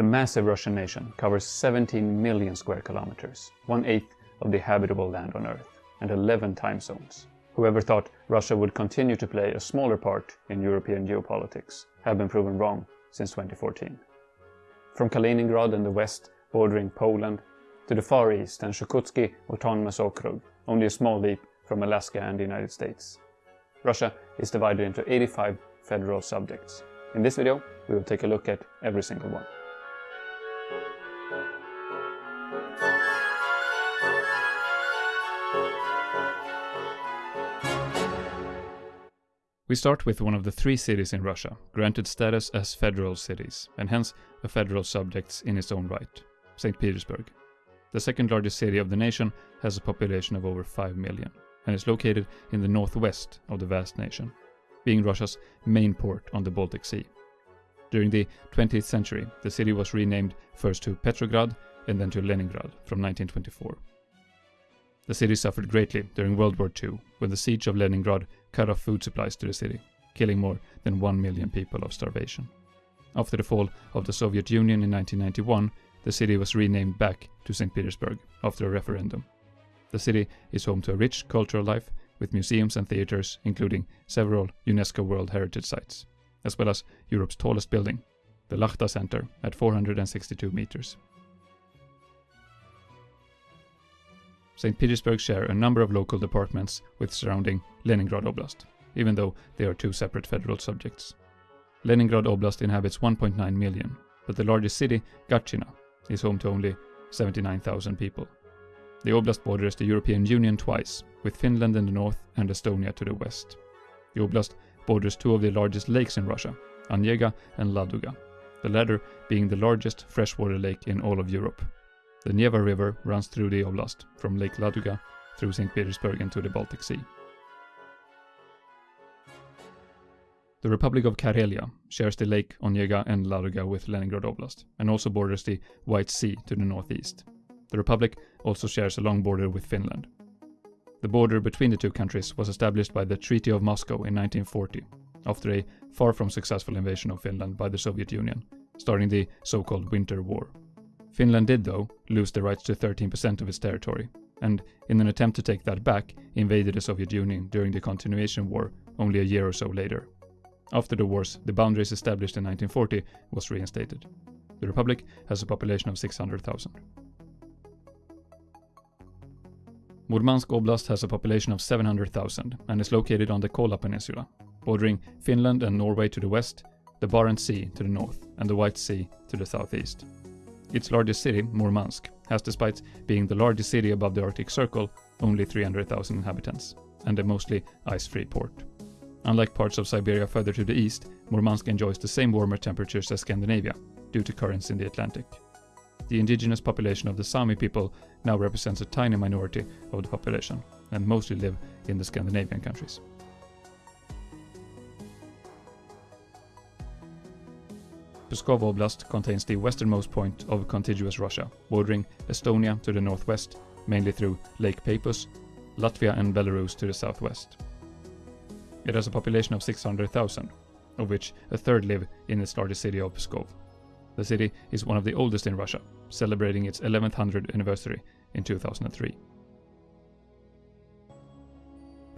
The massive Russian nation covers 17 million square kilometers, one-eighth of the habitable land on Earth, and 11 time zones. Whoever thought Russia would continue to play a smaller part in European geopolitics have been proven wrong since 2014. From Kaliningrad in the west, bordering Poland, to the far east and Chukotsky Autonomous Okrug, only a small leap from Alaska and the United States. Russia is divided into 85 federal subjects. In this video, we will take a look at every single one. We start with one of the three cities in Russia, granted status as federal cities, and hence a federal subject in its own right, St. Petersburg. The second largest city of the nation has a population of over 5 million, and is located in the northwest of the vast nation, being Russia's main port on the Baltic Sea. During the 20th century, the city was renamed first to Petrograd and then to Leningrad from 1924. The city suffered greatly during World War II, when the siege of Leningrad cut off food supplies to the city, killing more than 1 million people of starvation. After the fall of the Soviet Union in 1991, the city was renamed back to St. Petersburg after a referendum. The city is home to a rich cultural life with museums and theaters, including several UNESCO World Heritage Sites, as well as Europe's tallest building, the Lakhta Center, at 462 meters. St. Petersburg share a number of local departments with surrounding Leningrad Oblast, even though they are two separate federal subjects. Leningrad Oblast inhabits 1.9 million, but the largest city, Gatchina, is home to only 79,000 people. The oblast borders the European Union twice, with Finland in the north and Estonia to the west. The oblast borders two of the largest lakes in Russia, Onega and Ladoga, the latter being the largest freshwater lake in all of Europe, the Neva River runs through the oblast, from Lake Ladoga through St. Petersburg into the Baltic Sea. The Republic of Karelia shares the Lake Onega and Ladoga with Leningrad Oblast, and also borders the White Sea to the northeast. The Republic also shares a long border with Finland. The border between the two countries was established by the Treaty of Moscow in 1940, after a far from successful invasion of Finland by the Soviet Union, starting the so-called Winter War. Finland did, though, lose the rights to 13% of its territory, and in an attempt to take that back, invaded the Soviet Union during the Continuation War only a year or so later. After the wars, the boundaries established in 1940 was reinstated. The Republic has a population of 600,000. Murmansk Oblast has a population of 700,000 and is located on the Kola Peninsula, bordering Finland and Norway to the west, the Barents Sea to the north, and the White Sea to the southeast. Its largest city, Murmansk, has despite being the largest city above the Arctic Circle, only 300,000 inhabitants, and a mostly ice-free port. Unlike parts of Siberia further to the east, Murmansk enjoys the same warmer temperatures as Scandinavia, due to currents in the Atlantic. The indigenous population of the Sami people now represents a tiny minority of the population, and mostly live in the Scandinavian countries. Pskov Oblast contains the westernmost point of contiguous Russia, bordering Estonia to the northwest, mainly through Lake Peipus, Latvia and Belarus to the southwest. It has a population of 600,000, of which a third live in its largest city of Pskov. The city is one of the oldest in Russia, celebrating its 1100th anniversary in 2003.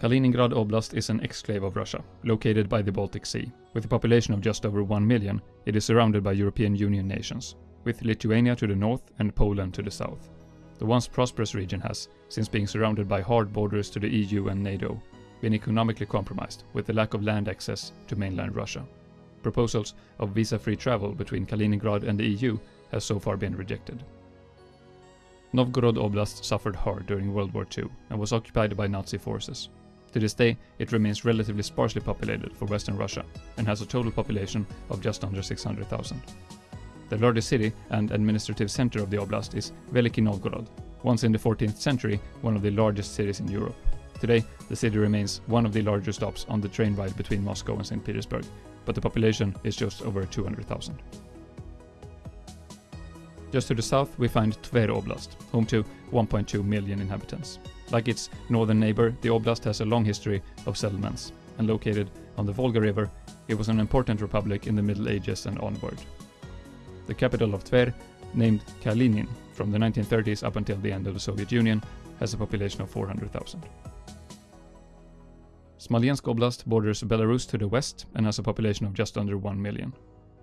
Kaliningrad Oblast is an exclave of Russia, located by the Baltic Sea. With a population of just over 1 million, it is surrounded by European Union nations, with Lithuania to the north and Poland to the south. The once prosperous region has, since being surrounded by hard borders to the EU and NATO, been economically compromised with the lack of land access to mainland Russia. Proposals of visa-free travel between Kaliningrad and the EU has so far been rejected. Novgorod Oblast suffered hard during World War II and was occupied by Nazi forces. To this day, it remains relatively sparsely populated for Western Russia and has a total population of just under 600,000. The largest city and administrative center of the oblast is Veliki Novgorod, once in the 14th century one of the largest cities in Europe. Today, the city remains one of the larger stops on the train ride between Moscow and St. Petersburg, but the population is just over 200,000. Just to the south, we find Tver Oblast, home to 1.2 million inhabitants. Like its northern neighbor, the oblast has a long history of settlements, and located on the Volga River, it was an important republic in the Middle Ages and onward. The capital of Tver, named Kalinin from the 1930s up until the end of the Soviet Union, has a population of 400,000. Smolensk Oblast borders Belarus to the west and has a population of just under 1 million.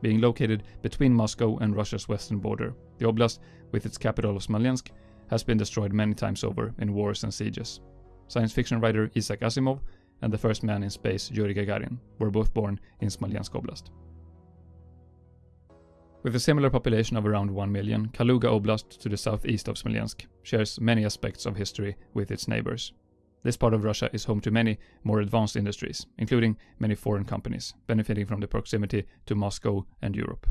Being located between Moscow and Russia's western border, the oblast, with its capital of Smolensk, has been destroyed many times over in wars and sieges. Science fiction writer Isaac Asimov and the first man in space, Yuri Gagarin, were both born in Smolensk Oblast. With a similar population of around 1 million, Kaluga Oblast to the southeast of Smolensk shares many aspects of history with its neighbors. This part of Russia is home to many more advanced industries, including many foreign companies, benefiting from the proximity to Moscow and Europe.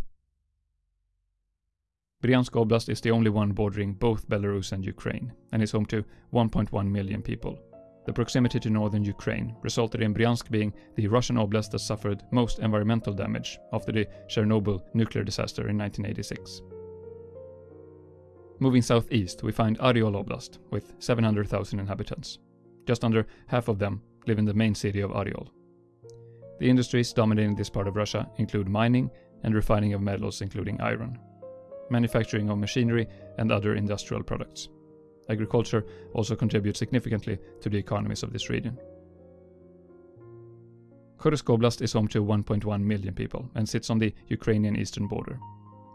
Bryansk Oblast is the only one bordering both Belarus and Ukraine, and is home to 1.1 million people. The proximity to northern Ukraine resulted in Bryansk being the Russian oblast that suffered most environmental damage after the Chernobyl nuclear disaster in 1986. Moving southeast, we find Oryol Oblast, with 700,000 inhabitants. Just under half of them live in the main city of Oryol. The industries dominating this part of Russia include mining and refining of metals including iron, manufacturing of machinery and other industrial products. Agriculture also contributes significantly to the economies of this region. Kursk Oblast is home to 1.1 million people and sits on the Ukrainian eastern border.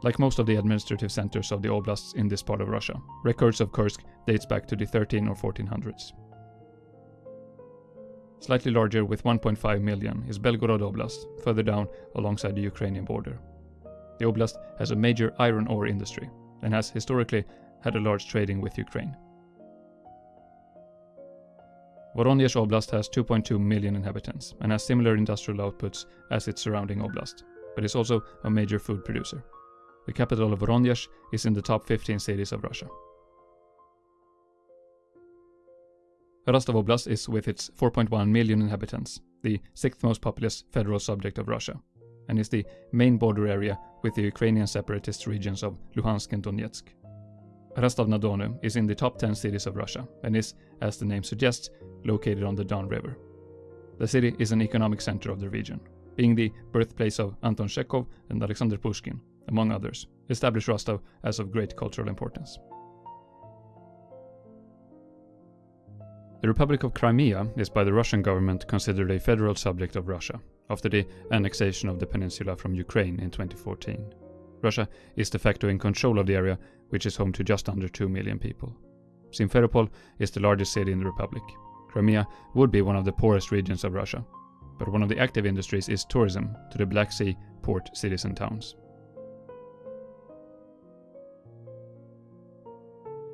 Like most of the administrative centers of the oblasts in this part of Russia, records of Kursk dates back to the 13 or 1400s. Slightly larger with 1.5 million is Belgorod Oblast, further down alongside the Ukrainian border. The oblast has a major iron ore industry and has historically had a large trading with Ukraine. Voronezh Oblast has 2.2 million inhabitants and has similar industrial outputs as its surrounding oblast, but is also a major food producer. The capital of Voronezh is in the top 15 cities of Russia. Rostov Oblast is, with its 4.1 million inhabitants, the sixth most populous federal subject of Russia, and is the main border area with the Ukrainian separatist regions of Luhansk and Donetsk. Rostov-na-Donu is in the top 10 cities of Russia and is, as the name suggests, located on the Don River. The city is an economic center of the region, being the birthplace of Anton Chekhov and Alexander Pushkin, among others, established Rostov as of great cultural importance. The Republic of Crimea is by the Russian government considered a federal subject of Russia, after the annexation of the peninsula from Ukraine in 2014. Russia is de facto in control of the area, which is home to just under 2 million people. Simferopol is the largest city in the Republic. Crimea would be one of the poorest regions of Russia, but one of the active industries is tourism to the Black Sea port cities and towns.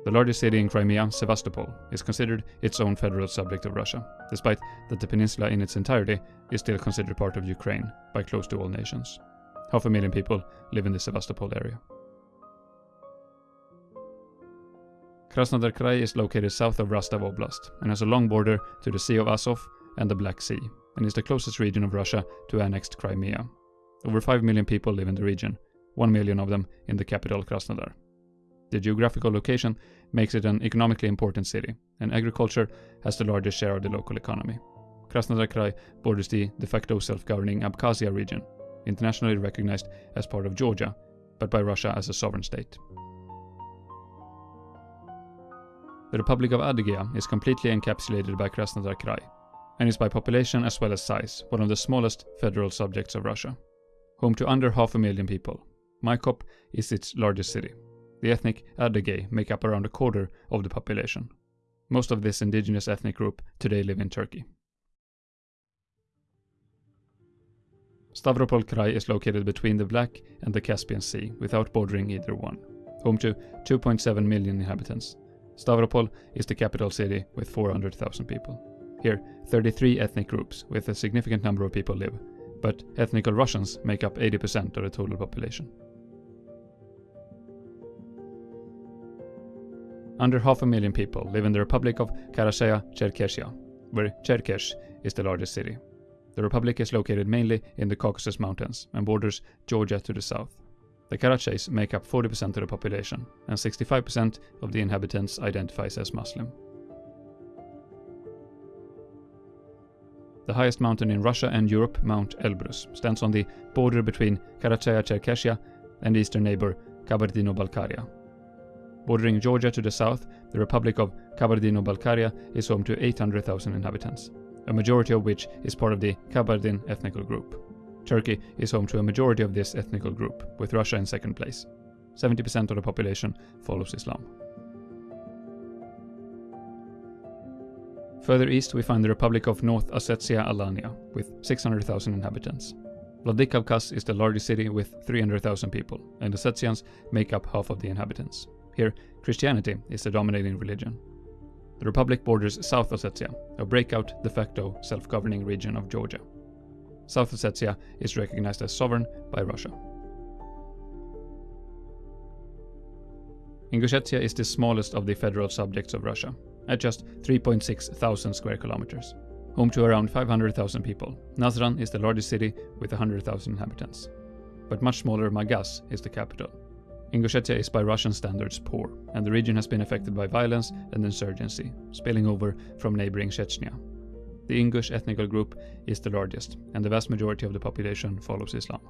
The largest city in Crimea, Sevastopol, is considered its own federal subject of Russia, despite that the peninsula in its entirety is still considered part of Ukraine by close to all nations. Half a million people live in the Sevastopol area. Krasnodar Krai is located south of Rostov Oblast and has a long border to the Sea of Azov and the Black Sea, and is the closest region of Russia to annexed Crimea. Over 5 million people live in the region, 1 million of them in the capital Krasnodar. The geographical location makes it an economically important city, and agriculture has the largest share of the local economy. Krasnodar Krai borders the de facto self-governing Abkhazia region, internationally recognized as part of Georgia, but by Russia as a sovereign state. The Republic of Adygea is completely encapsulated by Krasnodar Krai, and is by population as well as size one of the smallest federal subjects of Russia. Home to under half a million people, Maykop is its largest city, the ethnic Adyghe make up around a quarter of the population. Most of this indigenous ethnic group today live in Turkey. Stavropol Krai is located between the Black and the Caspian Sea, without bordering either one. Home to 2.7 million inhabitants. Stavropol is the capital city with 400,000 people. Here, 33 ethnic groups with a significant number of people live, but ethnical Russians make up 80% of the total population. Under half a million people live in the Republic of Karachay-Cherkessia, where Cherkessk is the largest city. The republic is located mainly in the Caucasus Mountains and borders Georgia to the south. The Karachays make up 40% of the population, and 65% of the inhabitants identifies as Muslim. The highest mountain in Russia and Europe, Mount Elbrus, stands on the border between Karachay-Cherkessia and eastern neighbor Kabardino-Balkaria. Bordering Georgia to the south, the Republic of Kabardino-Balkaria is home to 800,000 inhabitants, a majority of which is part of the Kabardin ethnical group. Turkey is home to a majority of this ethnical group, with Russia in second place. 70% of the population follows Islam. Further east we find the Republic of North Ossetia Alania, with 600,000 inhabitants. Vladikavkaz is the largest city with 300,000 people, and the Ossetians make up half of the inhabitants. Here, Christianity is the dominating religion. The republic borders South Ossetia, a breakout de facto self-governing region of Georgia. South Ossetia is recognized as sovereign by Russia. Ingushetia is the smallest of the federal subjects of Russia, at just 3.6 thousand square kilometers, home to around 500,000 people. Nazran is the largest city with 100,000 inhabitants. But much smaller Magas is the capital. Ingushetia is by Russian standards poor, and the region has been affected by violence and insurgency, spilling over from neighboring Chechnya. The Ingush ethnic group is the largest, and the vast majority of the population follows Islam.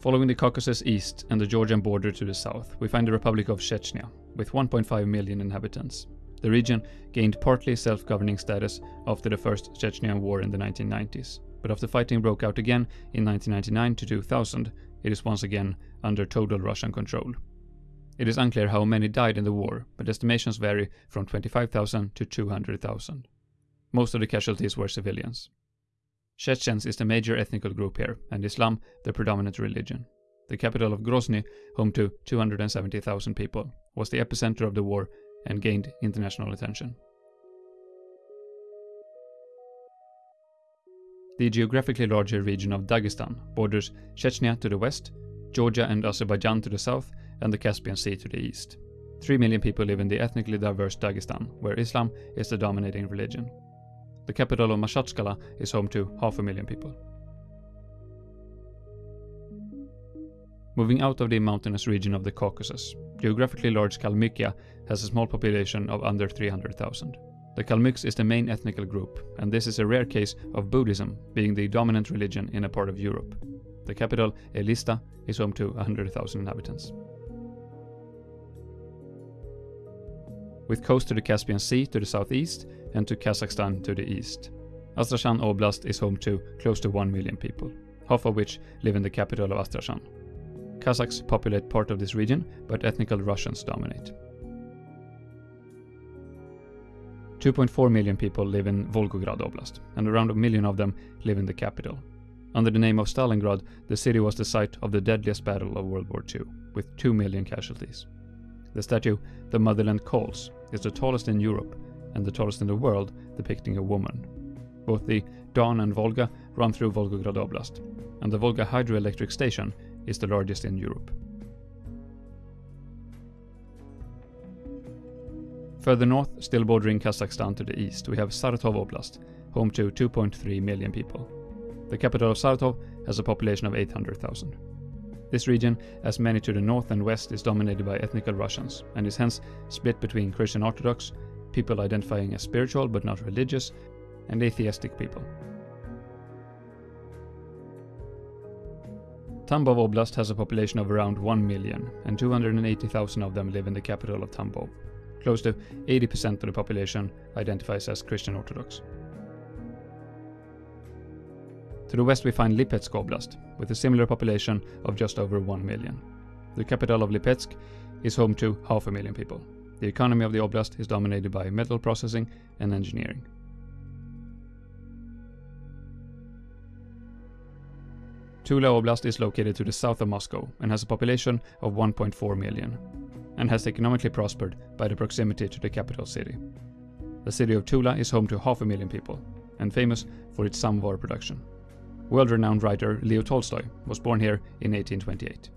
Following the Caucasus east and the Georgian border to the south, we find the Republic of Chechnya, with 1.5 million inhabitants. The region gained partly self-governing status after the First Chechnyan War in the 1990s, but after fighting broke out again in 1999 to 2000, it is once again under total Russian control. It is unclear how many died in the war, but estimations vary from 25,000 to 200,000. Most of the casualties were civilians. Chechens is the major ethnic group here, and Islam the predominant religion. The capital of Grozny, home to 270,000 people, was the epicenter of the war and gained international attention. The geographically larger region of Dagestan borders Chechnya to the west, Georgia and Azerbaijan to the south, and the Caspian Sea to the east. 3 million people live in the ethnically diverse Dagestan, where Islam is the dominating religion. The capital of Makhachkala is home to half a million people. Moving out of the mountainous region of the Caucasus, geographically large Kalmykia has a small population of under 300,000. The Kalmyks is the main ethnic group, and this is a rare case of Buddhism being the dominant religion in a part of Europe. The capital, Elista, is home to 100,000 inhabitants. With coast to the Caspian Sea to the southeast and to Kazakhstan to the east. Astrakhan Oblast is home to close to 1 million people, half of which live in the capital of Astrakhan. Kazakhs populate part of this region, but ethnical Russians dominate. 2.4 million people live in Volgograd Oblast, and around a million of them live in the capital. Under the name of Stalingrad, the city was the site of the deadliest battle of World War II, with 2 million casualties. The statue, The Motherland Calls, is the tallest in Europe and the tallest in the world, depicting a woman. Both the Don and Volga run through Volgograd Oblast, and the Volga hydroelectric station is the largest in Europe. Further north, still bordering Kazakhstan to the east, we have Saratov Oblast, home to 2.3 million people. The capital of Saratov has a population of 800,000. This region, as many to the north and west, is dominated by ethnic Russians, and is hence split between Christian Orthodox, people identifying as spiritual but not religious, and atheistic people. Tambov Oblast has a population of around 1 million, and 280,000 of them live in the capital of Tambov. Close to 80% of the population identifies as Christian Orthodox. To the west we find Lipetsk Oblast, with a similar population of just over 1 million. The capital of Lipetsk is home to half a million people. The economy of the oblast is dominated by metal processing and engineering. Tula Oblast is located to the south of Moscow and has a population of 1.4 million, and has economically prospered by the proximity to the capital city. The city of Tula is home to half a million people, and famous for its samovar production. World-renowned writer Leo Tolstoy was born here in 1828.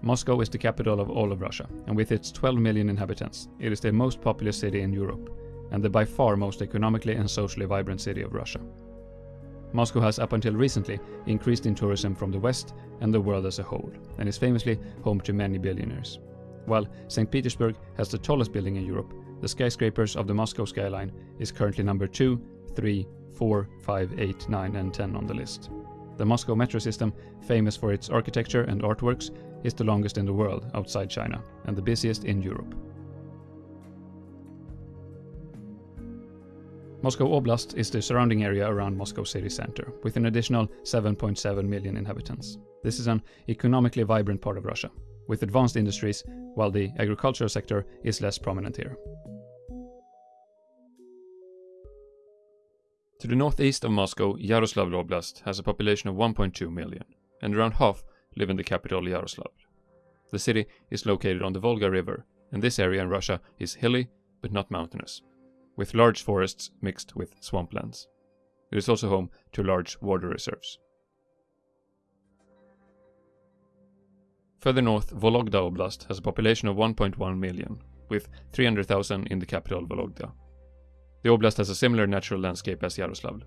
Moscow is the capital of all of Russia, and with its 12 million inhabitants, it is the most populous city in Europe, and the by far most economically and socially vibrant city of Russia. Moscow has up until recently increased in tourism from the West and the world as a whole, and is famously home to many billionaires. While St. Petersburg has the tallest building in Europe, the skyscrapers of the Moscow skyline is currently number 2, 3, 4, 5, 8, 9, and 10 on the list. The Moscow metro system, famous for its architecture and artworks, is the longest in the world outside China and the busiest in Europe. Moscow Oblast is the surrounding area around Moscow city center, with an additional 7.7 million inhabitants. This is an economically vibrant part of Russia, with advanced industries, while the agricultural sector is less prominent here. To the northeast of Moscow, Yaroslavl Oblast has a population of 1.2 million, and around half live in the capital Yaroslavl. The city is located on the Volga River, and this area in Russia is hilly but not mountainous, with large forests mixed with swamplands. It is also home to large water reserves. Further north, Vologda Oblast has a population of 1.1 million, with 300,000 in the capital Vologda. The oblast has a similar natural landscape as Yaroslavl.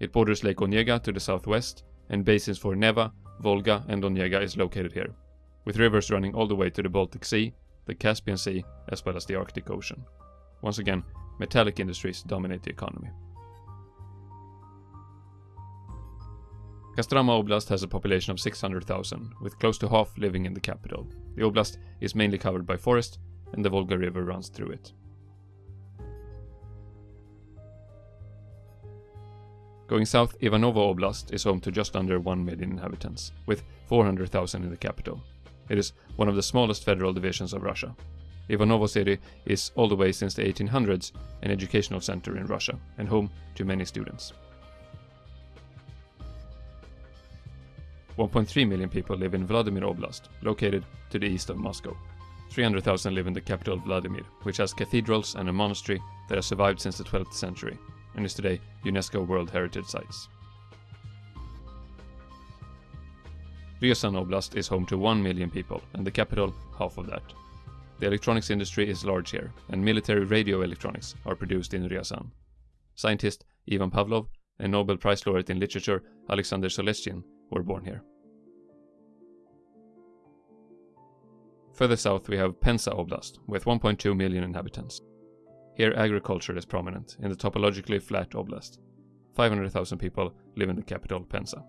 It borders Lake Onega to the southwest, and basins for Neva, Volga, and Onega is located here, with rivers running all the way to the Baltic Sea, the Caspian Sea, as well as the Arctic Ocean. Once again, metallic industries dominate the economy. Kostroma Oblast has a population of 600,000, with close to half living in the capital. The oblast is mainly covered by forest, and the Volga River runs through it. Going south, Ivanovo Oblast is home to just under 1 million inhabitants, with 400,000 in the capital. It is one of the smallest federal divisions of Russia. Ivanovo city is all the way since the 1800s an educational center in Russia and home to many students. 1.3 million people live in Vladimir Oblast, located to the east of Moscow. 300,000 live in the capital Vladimir, which has cathedrals and a monastery that has survived since the 12th century and is today UNESCO World Heritage Sites. Ryazan Oblast is home to 1 million people, and the capital, half of that. The electronics industry is large here, and military radio electronics are produced in Ryazan. Scientist Ivan Pavlov and Nobel Prize laureate in literature Alexander Solzhenitsyn were born here. Further south we have Penza Oblast, with 1.2 million inhabitants. Here agriculture is prominent, in the topologically flat oblast. 500,000 people live in the capital, Penza.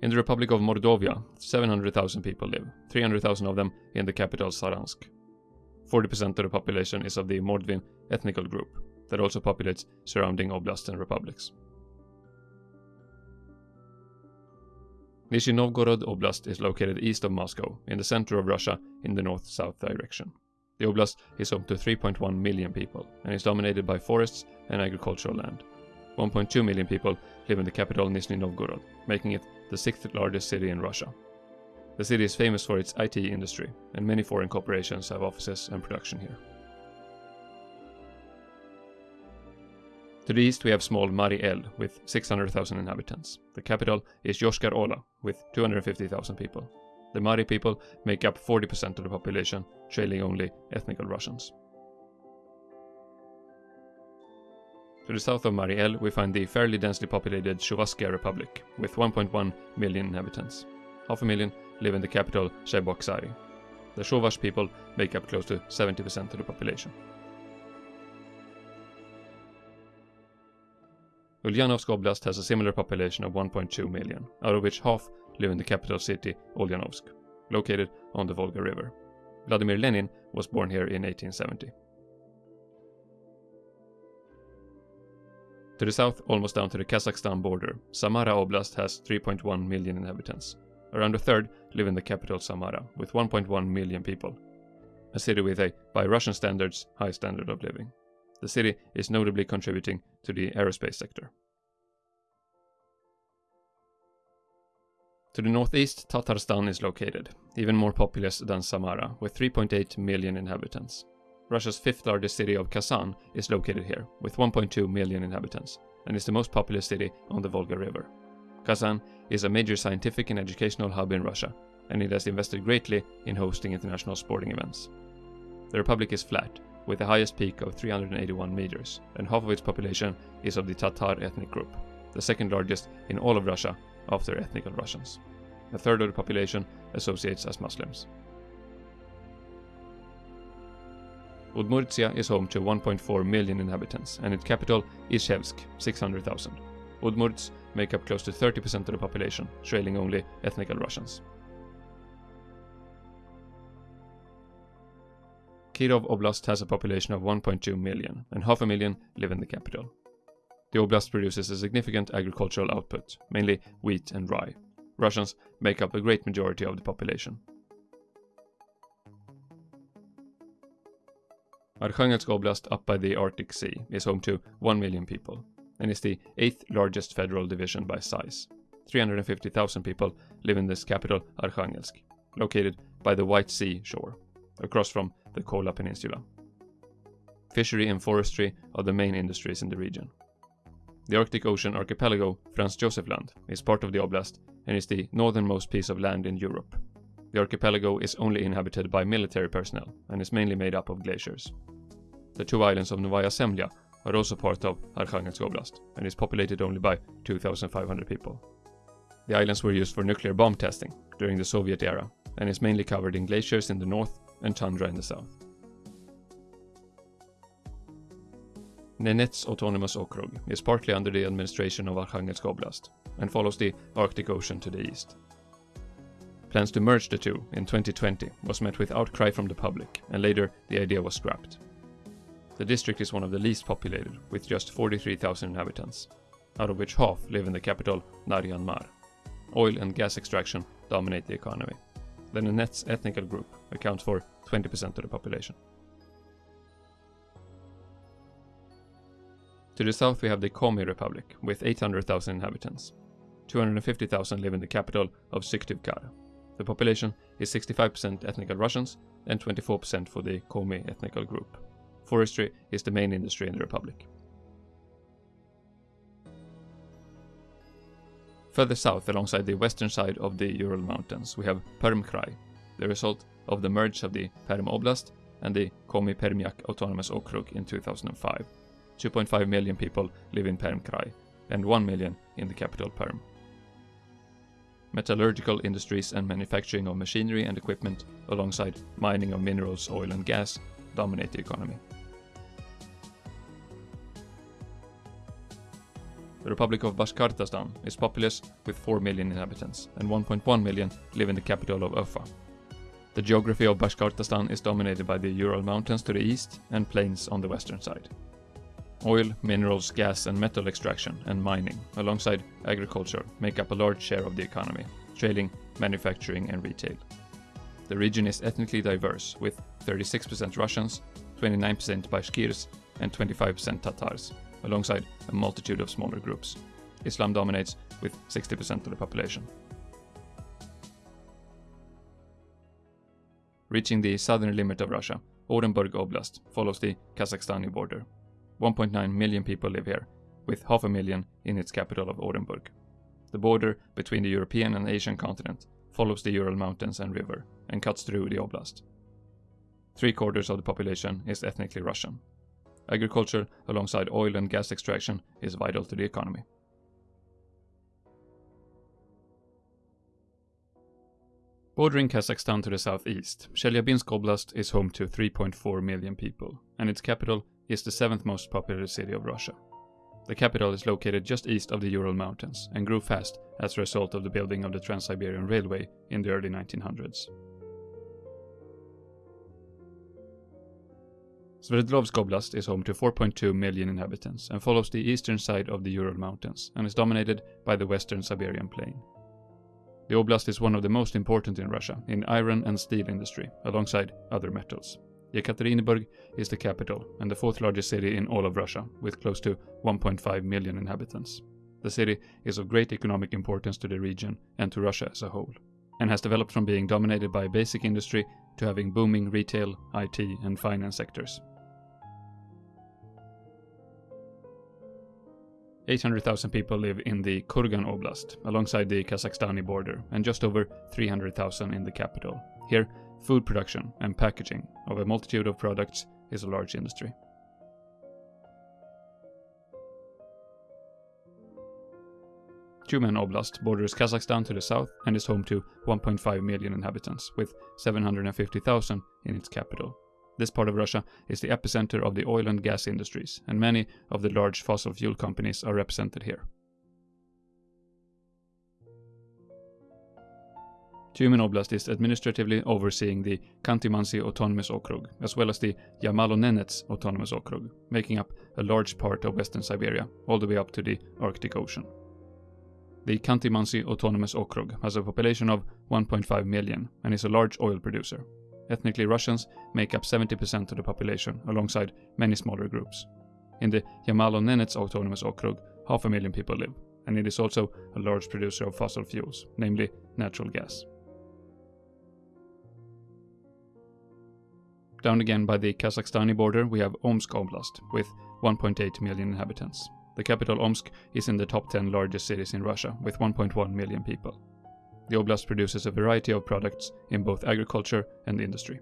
In the Republic of Mordovia, 700,000 people live, 300,000 of them in the capital Saransk. 40% of the population is of the Mordvin ethnical group, that also populates surrounding oblasts and republics. Nizhny Novgorod Oblast is located east of Moscow, in the center of Russia, in the north-south direction. The oblast is home to 3.1 million people, and is dominated by forests and agricultural land. 1.2 million people live in the capital Nizhny Novgorod, making it the sixth largest city in Russia. The city is famous for its IT industry, and many foreign corporations have offices and production here. To the east we have small Mari El with 600,000 inhabitants. The capital is Yoshkar Ola with 250,000 people. The Mari people make up 40% of the population, trailing only ethnical Russians. To the south of Mari El we find the fairly densely populated Chuvashia Republic with 1.1 million inhabitants. Half a million live in the capital Cheboksary. The Chuvash people make up close to 70% of the population. Ulyanovsk Oblast has a similar population of 1.2 million, out of which half live in the capital city, Ulyanovsk, located on the Volga River. Vladimir Lenin was born here in 1870. To the south, almost down to the Kazakhstan border, Samara Oblast has 3.1 million inhabitants. Around a third live in the capital Samara, with 1.1 million people. A city with a, by Russian standards, high standard of living. The city is notably contributing to the aerospace sector. To the northeast, Tatarstan is located, even more populous than Samara, with 3.8 million inhabitants. Russia's fifth largest city of Kazan is located here, with 1.2 million inhabitants, and is the most populous city on the Volga River. Kazan is a major scientific and educational hub in Russia, and it has invested greatly in hosting international sporting events. The republic is flat, with the highest peak of 381 meters, and half of its population is of the Tatar ethnic group, the second largest in all of Russia after ethnical Russians. A third of the population associates as Muslims. Udmurtia is home to 1.4 million inhabitants and its capital is Izhevsk, 600,000. Udmurts make up close to 30% of the population, trailing only ethnical Russians. Kirov Oblast has a population of 1.2 million, and half a million live in the capital. The oblast produces a significant agricultural output, mainly wheat and rye. Russians make up a great majority of the population. Arkhangelsk Oblast, up by the Arctic Sea, is home to 1 million people and is the eighth largest federal division by size. 350,000 people live in this capital, Arkhangelsk, located by the White Sea shore, across from the Kola Peninsula. Fishery and forestry are the main industries in the region. The Arctic Ocean archipelago, Franz Josef Land, is part of the oblast and is the northernmost piece of land in Europe. The archipelago is only inhabited by military personnel and is mainly made up of glaciers. The two islands of Novaya Zemlya are also part of Arkhangelsk Oblast and is populated only by 2,500 people. The islands were used for nuclear bomb testing during the Soviet era and is mainly covered in glaciers in the north and tundra in the south. Nenets Autonomous Okrug is partly under the administration of Arkhangelsk Oblast and follows the Arctic Ocean to the east. Plans to merge the two in 2020 was met with outcry from the public and later the idea was scrapped. The district is one of the least populated, with just 43,000 inhabitants, out of which half live in the capital, Naryan Mar. Oil and gas extraction dominate the economy. The Nenets ethnical group accounts for 20% of the population. To the south we have the Komi Republic, with 800,000 inhabitants. 250,000 live in the capital of Syktyvkar. The population is 65% ethnical Russians and 24% for the Komi ethnical group. Forestry is the main industry in the republic. Further south, alongside the western side of the Ural Mountains, we have Perm Krai, the result of the merge of the Perm Oblast and the Komi Permyak Autonomous Okrug in 2005. 2.5 million people live in Perm Krai, and 1 million in the capital Perm. Metallurgical industries and manufacturing of machinery and equipment, alongside mining of minerals, oil and gas, dominate the economy. The Republic of Bashkortostan is populous with 4 million inhabitants, and 1.1 million live in the capital of Ufa. The geography of Bashkortostan is dominated by the Ural Mountains to the east and plains on the western side. Oil, minerals, gas and metal extraction and mining, alongside agriculture, make up a large share of the economy, trailing manufacturing and retail. The region is ethnically diverse, with 36% Russians, 29% Bashkirs and 25% Tatars, alongside a multitude of smaller groups. Islam dominates with 60% of the population. Reaching the southern limit of Russia, Orenburg Oblast follows the Kazakhstani border. 1.9 million people live here, with half a million in its capital of Orenburg. The border between the European and Asian continent follows the Ural Mountains and river and cuts through the oblast. Three quarters of the population is ethnically Russian, Agriculture, alongside oil and gas extraction, is vital to the economy. Bordering Kazakhstan to the southeast, Chelyabinsk Oblast is home to 3.4 million people, and its capital is the seventh most populous city of Russia. The capital is located just east of the Ural Mountains and grew fast as a result of the building of the Trans-Siberian Railway in the early 1900s. Sverdlovsk Oblast is home to 4.2 million inhabitants and follows the eastern side of the Ural Mountains and is dominated by the western Siberian plain. The oblast is one of the most important in Russia in iron and steel industry, alongside other metals. Yekaterinburg is the capital and the fourth largest city in all of Russia, with close to 1.5 million inhabitants. The city is of great economic importance to the region and to Russia as a whole, and has developed from being dominated by basic industry to having booming retail, IT, and finance sectors. 800,000 people live in the Kurgan Oblast, alongside the Kazakhstani border, and just over 300,000 in the capital. Here, food production and packaging of a multitude of products is a large industry. Tyumen Oblast borders Kazakhstan to the south and is home to 1.5 million inhabitants, with 750,000 in its capital. This part of Russia is the epicenter of the oil and gas industries, and many of the large fossil fuel companies are represented here. Tyumen Oblast is administratively overseeing the Khanty-Mansi Autonomous Okrug, as well as the Yamalo-Nenets Autonomous Okrug, making up a large part of western Siberia, all the way up to the Arctic Ocean. The Khanty-Mansi Autonomous Okrug has a population of 1.5 million and is a large oil producer. Ethnically Russians make up 70% of the population, alongside many smaller groups. In the Yamalo-Nenets Autonomous Okrug, half a million people live, and it is also a large producer of fossil fuels, namely natural gas. Down again by the Kazakhstani border, we have Omsk Oblast, with 1.8 million inhabitants. The capital Omsk is in the top 10 largest cities in Russia, with 1.1 million people. The oblast produces a variety of products in both agriculture and industry.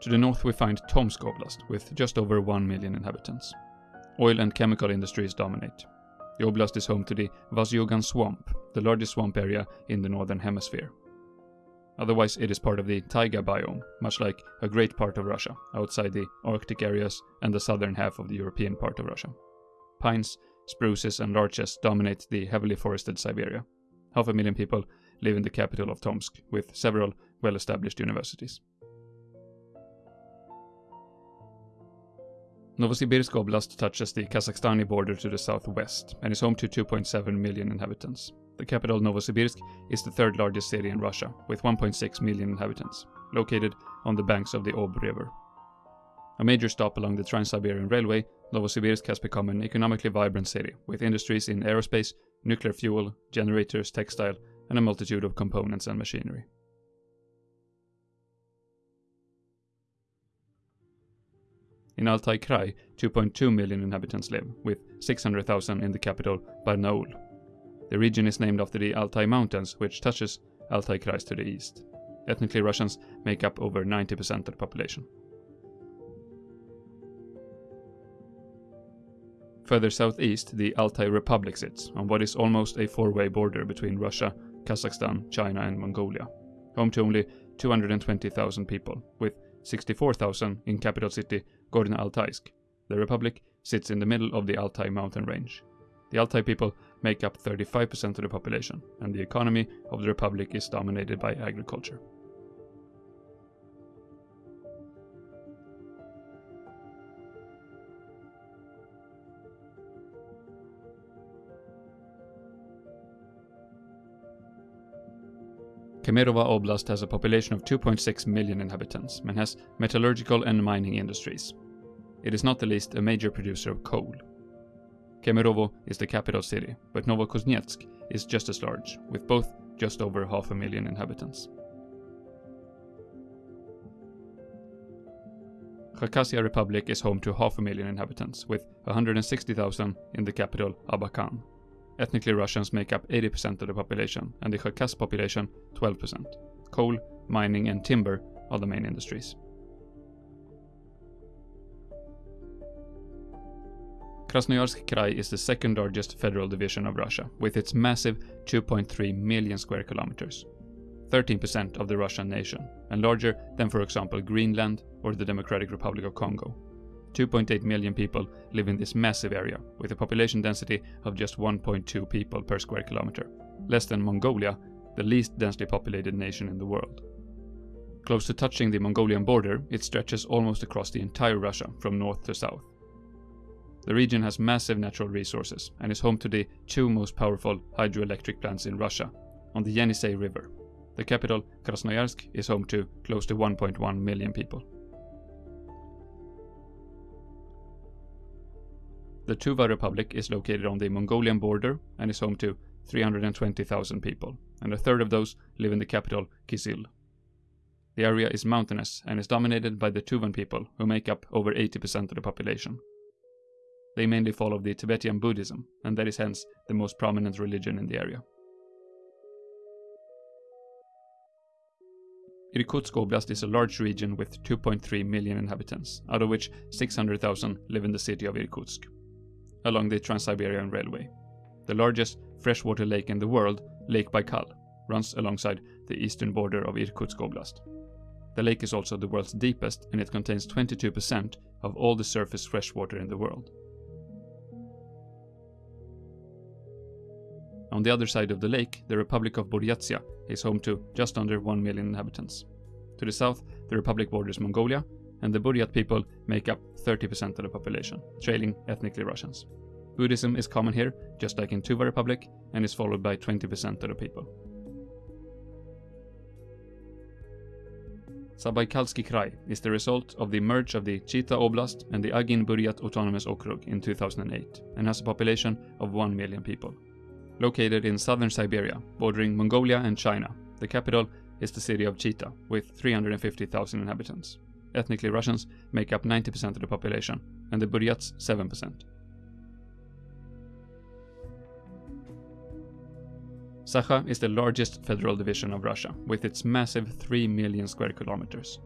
To the north we find Tomsk Oblast, with just over 1 million inhabitants. Oil and chemical industries dominate. The oblast is home to the Vasyugan Swamp, the largest swamp area in the northern hemisphere. Otherwise, it is part of the taiga biome, much like a great part of Russia, outside the Arctic areas and the southern half of the European part of Russia. Pines, spruces, and larches dominate the heavily forested Siberia. Half a million people live in the capital of Tomsk, with several well established universities. Novosibirsk Oblast touches the Kazakhstani border to the southwest and is home to 2.7 million inhabitants. The capital Novosibirsk is the third largest city in Russia, with 1.6 million inhabitants, located on the banks of the Ob River. A major stop along the Trans-Siberian Railway, Novosibirsk has become an economically vibrant city, with industries in aerospace, nuclear fuel, generators, textile, and a multitude of components and machinery. In Altai Krai, 2.2 million inhabitants live, with 600,000 in the capital Barnaul, the region is named after the Altai Mountains, which touches Altai Krai to the east. Ethnically Russians make up over 90% of the population. Further southeast, the Altai Republic sits on what is almost a four-way border between Russia, Kazakhstan, China and Mongolia, home to only 220,000 people, with 64,000 in capital city Gorno-Altaysk. The republic sits in the middle of the Altai mountain range. The Altai people make up 35% of the population, and the economy of the Republic is dominated by agriculture. Kemerovo Oblast has a population of 2.6 million inhabitants and has metallurgical and mining industries. It is not the least a major producer of coal. Kemerovo is the capital city, but Novokuznetsk is just as large, with both just over half a million inhabitants. Khakassia Republic is home to half a million inhabitants, with 160,000 in the capital Abakan. Ethnically Russians make up 80% of the population, and the Khakas population 12%. Coal, mining and timber are the main industries. Krasnoyarsk Krai is the second largest federal division of Russia, with its massive 2.3 million square kilometers. 13% of the Russian nation, and larger than for example Greenland or the Democratic Republic of Congo. 2.8 million people live in this massive area, with a population density of just 1.2 people per square kilometer, less than Mongolia, the least densely populated nation in the world. Close to touching the Mongolian border, it stretches almost across the entire Russia from north to south. The region has massive natural resources and is home to the two most powerful hydroelectric plants in Russia, on the Yenisei River. The capital, Krasnoyarsk, is home to close to 1.1 million people. The Tuva Republic is located on the Mongolian border and is home to 320,000 people, and a third of those live in the capital, Kyzyl. The area is mountainous and is dominated by the Tuvan people, who make up over 80% of the population. They mainly follow the Tibetan Buddhism, and that is hence the most prominent religion in the area. Irkutsk Oblast is a large region with 2.3 million inhabitants, out of which 600,000 live in the city of Irkutsk, along the Trans-Siberian Railway. The largest freshwater lake in the world, Lake Baikal, runs alongside the eastern border of Irkutsk Oblast. The lake is also the world's deepest and it contains 22% of all the surface freshwater in the world. On the other side of the lake, the Republic of Buryatia is home to just under 1 million inhabitants. To the south, the republic borders Mongolia, and the Buryat people make up 30% of the population, trailing ethnically Russians. Buddhism is common here, just like in Tuva Republic, and is followed by 20% of the people. Zabaikalsky Krai is the result of the merge of the Chita Oblast and the Agin Buryat Autonomous Okrug in 2008 and has a population of 1 million people. Located in southern Siberia, bordering Mongolia and China, the capital is the city of Chita, with 350,000 inhabitants. Ethnically Russians make up 90% of the population, and the Buryats 7%. Sakha is the largest federal division of Russia, with its massive 3 million square kilometers.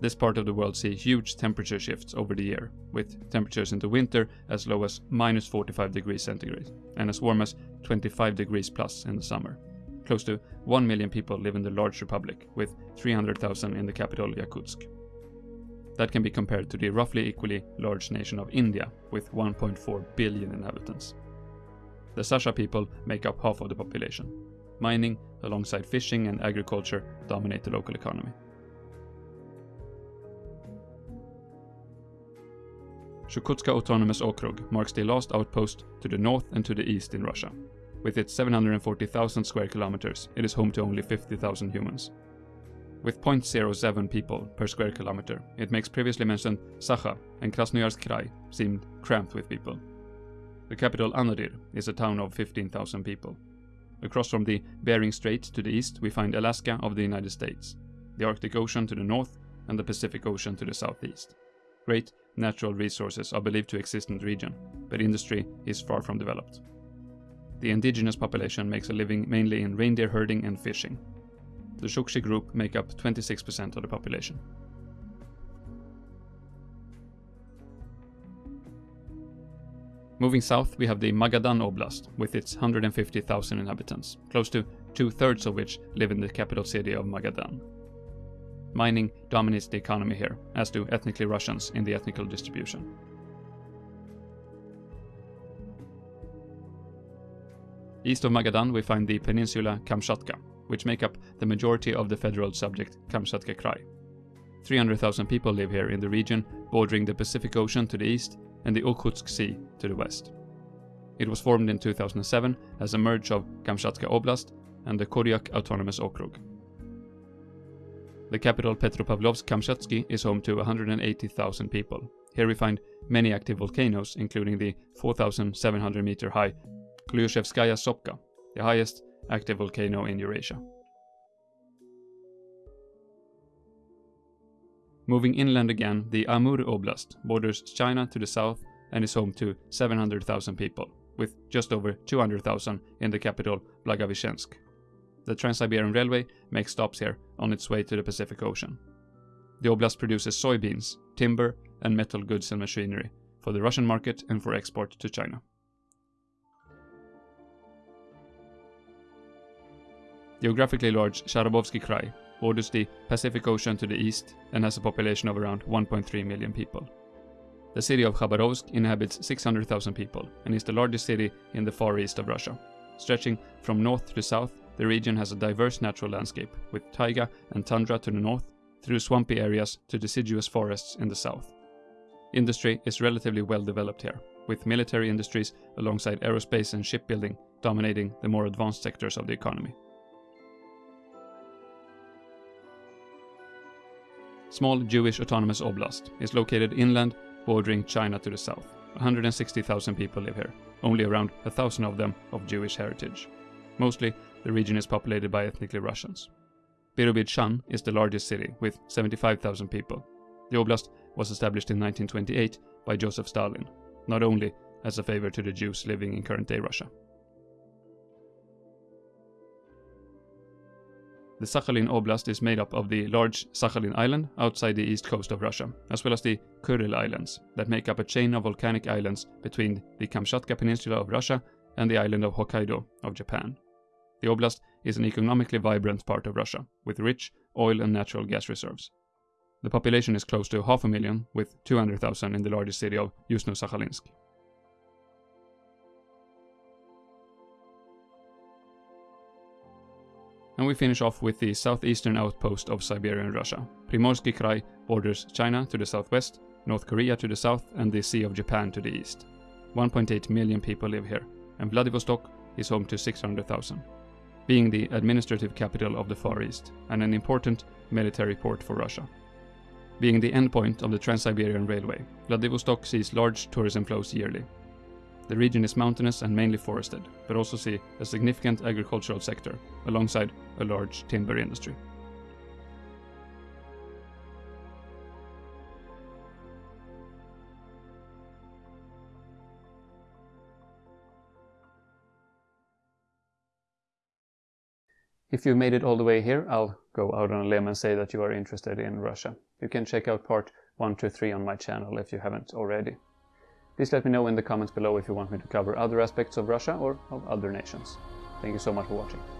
This part of the world sees huge temperature shifts over the year, with temperatures in the winter as low as minus 45 degrees centigrade, and as warm as 25 degrees plus in the summer. Close to 1 million people live in the large republic, with 300,000 in the capital Yakutsk. That can be compared to the roughly equally large nation of India, with 1.4 billion inhabitants. The Sakha people make up half of the population. Mining, alongside fishing and agriculture, dominate the local economy. Chukotska Autonomous Okrug marks the last outpost to the north and to the east in Russia. With its 740,000 square kilometers, it is home to only 50,000 humans. With 0.07 people per square kilometer, it makes previously mentioned Sakha and Krasnoyarsk Krai seem cramped with people. The capital Anadyr is a town of 15,000 people. Across from the Bering Strait to the east, we find Alaska of the United States, the Arctic Ocean to the north, and the Pacific Ocean to the southeast. Great natural resources are believed to exist in the region, but industry is far from developed. The indigenous population makes a living mainly in reindeer herding and fishing. The Chukchi group make up 26% of the population. Moving south, we have the Magadan Oblast, with its 150,000 inhabitants, close to two-thirds of which live in the capital city of Magadan. Mining dominates the economy here, as do ethnically Russians in the ethnical distribution. East of Magadan we find the peninsula Kamchatka, which make up the majority of the federal subject Kamchatka Krai. 300,000 people live here in the region bordering the Pacific Ocean to the east and the Okhotsk Sea to the west. It was formed in 2007 as a merge of Kamchatka Oblast and the Koryak Autonomous Okrug. The capital Petropavlovsk-Kamchatsky is home to 180,000 people. Here we find many active volcanoes, including the 4,700 meter high Klyuchevskaya Sopka, the highest active volcano in Eurasia. Moving inland again, the Amur Oblast borders China to the south and is home to 700,000 people, with just over 200,000 in the capital Blagoveshchensk. The Trans-Siberian Railway makes stops here on its way to the Pacific Ocean. The oblast produces soybeans, timber, and metal goods and machinery for the Russian market and for export to China. Geographically large Khabarovsky Krai borders the Pacific Ocean to the east and has a population of around 1.3 million people. The city of Khabarovsk inhabits 600,000 people and is the largest city in the far east of Russia. Stretching from north to south, the region has a diverse natural landscape, with taiga and tundra to the north, through swampy areas to deciduous forests in the south. Industry is relatively well developed here, with military industries alongside aerospace and shipbuilding dominating the more advanced sectors of the economy. Small Jewish autonomous oblast is located inland, bordering China to the south. 160,000 people live here, only around a thousand of them of Jewish heritage. Mostly, the region is populated by ethnically Russians. Birobidzhan is the largest city, with 75,000 people. The oblast was established in 1928 by Joseph Stalin, not only as a favor to the Jews living in current-day Russia. The Sakhalin Oblast is made up of the large Sakhalin Island outside the east coast of Russia, as well as the Kuril Islands, that make up a chain of volcanic islands between the Kamchatka Peninsula of Russia and the island of Hokkaido of Japan. The oblast is an economically vibrant part of Russia, with rich oil and natural gas reserves. The population is close to half a million, with 200,000 in the largest city of Yuzhno-Sakhalinsk. And we finish off with the southeastern outpost of Siberian Russia. Primorsky Krai borders China to the southwest, North Korea to the south, and the Sea of Japan to the east. 1.8 million people live here, and Vladivostok is home to 600,000, being the administrative capital of the Far East and an important military port for Russia. Being the endpoint of the Trans-Siberian Railway, Vladivostok sees large tourism flows yearly. The region is mountainous and mainly forested, but also see a significant agricultural sector, alongside a large timber industry. If you've made it all the way here, I'll go out on a limb and say that you are interested in Russia. You can check out part 1 to 3 on my channel if you haven't already. Please let me know in the comments below if you want me to cover other aspects of Russia or of other nations. Thank you so much for watching.